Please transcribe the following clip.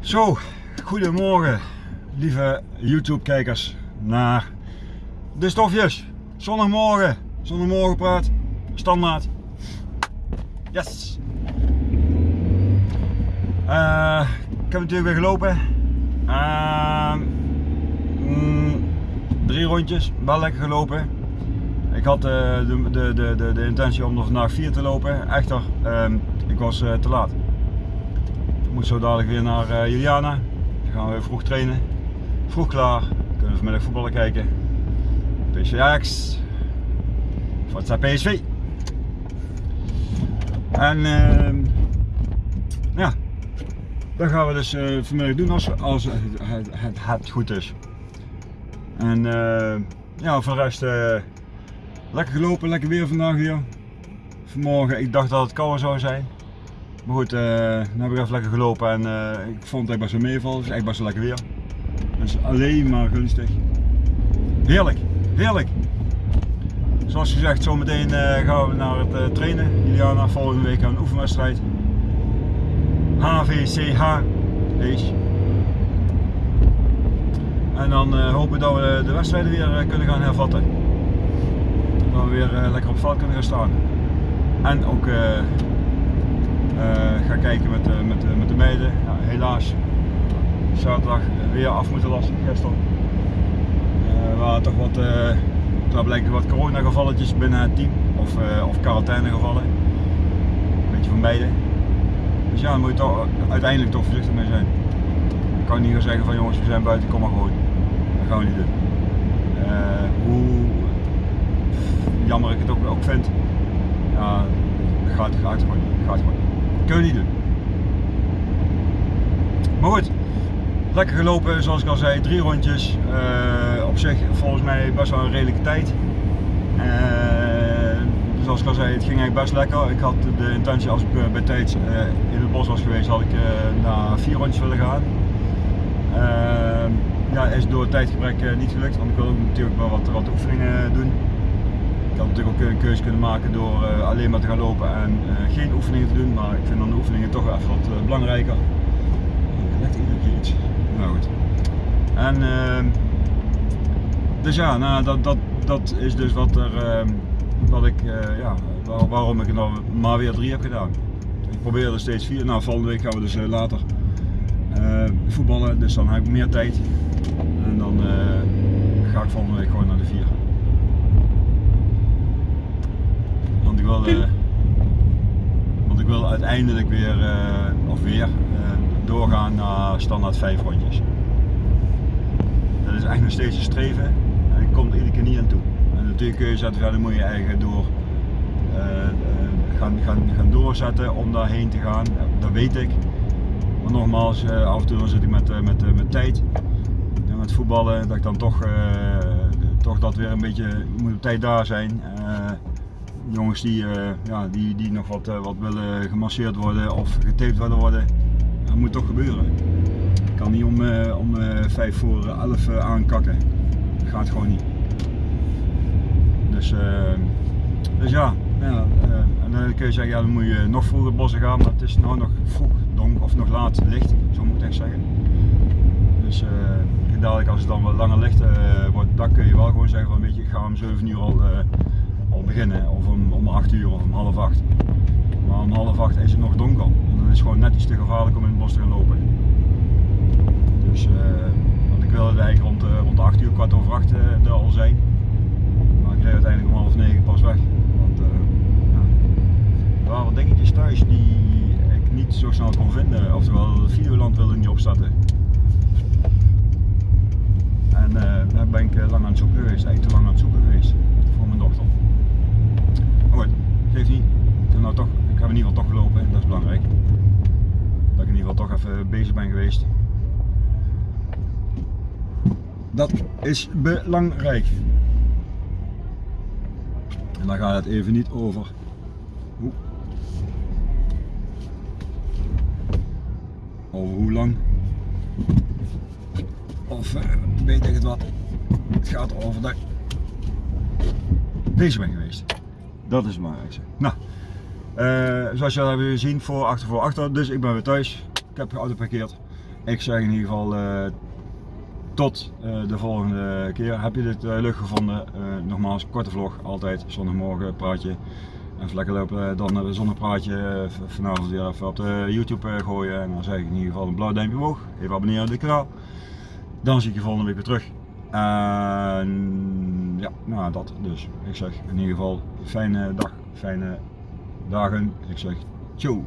Zo, goedemorgen lieve YouTube kijkers naar de stofjes. Zondagmorgen, zondagmorgen praat, standaard. Yes! Uh, ik heb natuurlijk weer gelopen. Uh, mm, drie rondjes, wel lekker gelopen. Ik had uh, de, de, de, de, intentie om nog vandaag vier te lopen. Echter, ehm, ik was te laat. Moet zo dadelijk weer naar uh, Juliana. Dan gaan we vroeg trainen. Vroeg klaar. Kunnen we vanmiddag voetballen kijken. PSV Ajax. Forza PSV. En uh, ja, dat gaan we dus uh, vanmiddag doen als, als het, het, goed is. En uh, ja, voor de rest lekker gelopen, lekker weer vandaag weer. Vanmorgen, ik dacht dat het kouder zou zijn. Maar goed, uh, heb ik even lekker gelopen en uh, ik vond het echt best wel meevallen. Het is echt best wel lekker weer. Dus alleen maar gunstig. Heerlijk, heerlijk. Zoals gezegd, zometeen uh, gaan we naar het trainen. Juliana, volgende week een oefenwedstrijd. HVCH. En dan hopen we dat we de wedstrijden weer kunnen gaan hervatten. Dat we weer lekker op veld kunnen gaan staan. En ook ga kijken met, uh, met, uh, met de meiden. Ja, helaas, zaterdag weer af moeten lassen gisteren. er waren toch wat, daar blijken wat coronagevalletjes binnen het team of, of quarantainegevallen. Een beetje van beide. Dus ja, daar moet je toch uiteindelijk toch voorzichtig mee zijn. Ik kan niet gaan zeggen van jongens we zijn buiten, kom maar gewoon. Dat gaan we niet doen. hoe jammer ik het ook, ook vind, ja, gaat, gaat niet. Gaat gewoon niet. Kun je niet doen. Maar goed, lekker gelopen zoals ik al zei, drie rondjes. Uh, op zich volgens mij best wel een redelijke tijd. Uh, zoals ik al zei, het ging eigenlijk best lekker. Ik had de intentie als ik uh, bij tijd in het bos was geweest, had ik naar vier rondjes willen gaan. ja, is door tijdgebrek niet gelukt, want ik wil natuurlijk wel wat, wat oefeningen doen had natuurlijk ook een keuze kunnen maken door uh, alleen maar te gaan lopen en uh, geen oefeningen te doen, maar ik vind dan de oefeningen toch even wat uh, belangrijker. Ik leg iedere keer iets. Nou goed. En ehm, dus ja, nou, dat, dat, dat is dus wat, er, wat ik, ja, waar, waarom ik er nou maar weer drie heb gedaan. Ik probeer er steeds vier. Nou, volgende week gaan we dus later voetballen, dus dan heb ik meer tijd. En dan ga ik volgende week gewoon naar de vier. Uh, want ik wil uiteindelijk weer, uh, of weer, uh, doorgaan naar standaard 5 rondjes. Dat is echt nog steeds een streven en ik kom er iedere keer niet aan toe. En natuurlijk kun je zetten, je eigenlijk door, gaan, gaan, gaan doorzetten om daarheen te gaan, dat weet ik. Maar nogmaals, af en toe zit ik met, met, met tijd, met voetballen, dat ik dan toch, toch dat weer een beetje, moet op tijd daar zijn jongens die, uh, ja, die, die nog wat, uh, wat willen gemasseerd worden of getaped willen worden, dat moet toch gebeuren. Ik kan niet om, uh, om 5 voor 11 aankakken. Dat gaat gewoon niet. Dus, dus ja, ja en dan kun je zeggen, ja, dan moet je nog vroeger bossen gaan, maar het is nou nog vroeg, donker of nog laat licht, zo moet ik echt zeggen. Dus dadelijk als het dan wat langer licht wordt, dan kun je wel gewoon zeggen van weet je, ik ga om 7 uur al al beginnen, of om, om 8 uur of om half 8. Maar om half 8 is het nog donker en dan is het gewoon net iets te gevaarlijk om in het bos te gaan lopen. Dus, uh, want ik wilde eigenlijk rond, uh, rond 8 uur, kwart over 8 uh, eh, er al zijn. Maar ik reed uiteindelijk om half 9 pas weg. Want ja, er waren wat dingetjes thuis die ik niet zo snel kon vinden. Oftewel, Videoland wilde niet opstarten. En daar ben ik lang aan het zoeken geweest, eigenlijk te lang aan het zoeken geweest voor mijn dochter. Maar goed, geeft niet. Ik heb, nou toch, ik heb in ieder geval toch gelopen en dat is belangrijk. Dat ik in ieder geval toch even bezig ben geweest. Dat is belangrijk. En dan gaat het even niet over. Hoe. Over hoe lang. Of uh, weet ik het wat. Het gaat over dat bezig ben geweest. Dat is het belangrijkste. Nou, uh, zoals jullie hebben gezien, voor, achter, voor, achter. Dus ik ben weer thuis. Heb de auto geparkeerd. ik zeg in ieder geval eh, tot eh, de volgende keer. Heb je dit eh, leuk gevonden? Nogmaals, korte vlog, altijd zondagmorgen praatje. Even lekker lopen, dan een zonnepraatje vanavond weer even op de YouTube gooien. En dan zeg ik in ieder geval een blauw duimpje omhoog. Even abonneren op dit kanaal. Dan zie ik je volgende week weer terug. En ja, nou dat dus. Ik zeg in ieder geval fijne dag, fijne dagen. Ik zeg ciao.